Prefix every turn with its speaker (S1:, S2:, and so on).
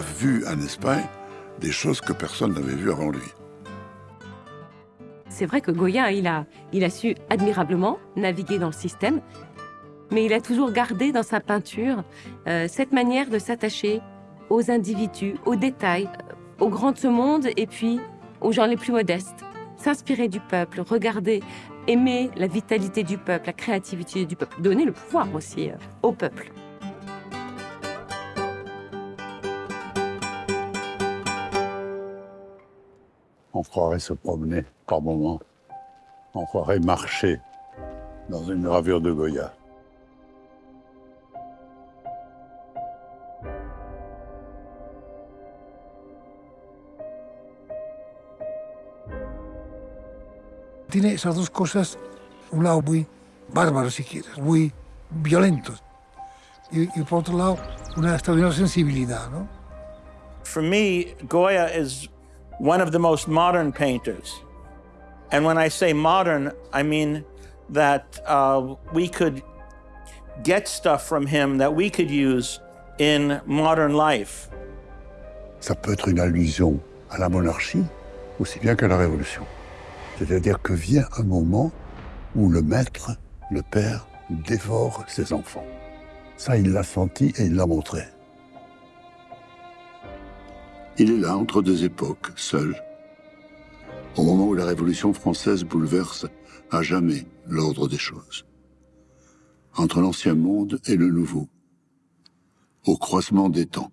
S1: vu en Espagne des choses que personne n'avait vues avant lui.
S2: C'est vrai que Goya, il a, il a su admirablement naviguer dans le système, mais il a toujours gardé dans sa peinture euh, cette manière de s'attacher aux individus, aux détails, euh, aux grands de ce monde et puis aux gens les plus modestes. S'inspirer du peuple, regarder, aimer la vitalité du peuple, la créativité du peuple, donner le pouvoir aussi euh, au peuple.
S1: On croirait se promener par moments. On croirait marcher dans une gravure de Goya.
S3: Tiene esas dos cosas, un lado muy bárbaro, si quieres, muy violento, y, y por otro lado, una extraordinaria sensibilidad, ¿no?
S4: For me, Goya is one of the most modern painters. And when I say modern, I mean that uh, we could get stuff from him that we could use in modern life.
S1: Ça peut être une allusion à la monarchie, aussi bien qu'à la Révolution. C'est-à-dire que vient un moment où le maître, le père, dévore ses enfants. Ça, il l'a senti et il l'a montré. Il est là, entre deux époques, seul. Au moment où la Révolution française bouleverse à jamais l'ordre des choses. Entre l'ancien monde et le nouveau. Au croisement des temps.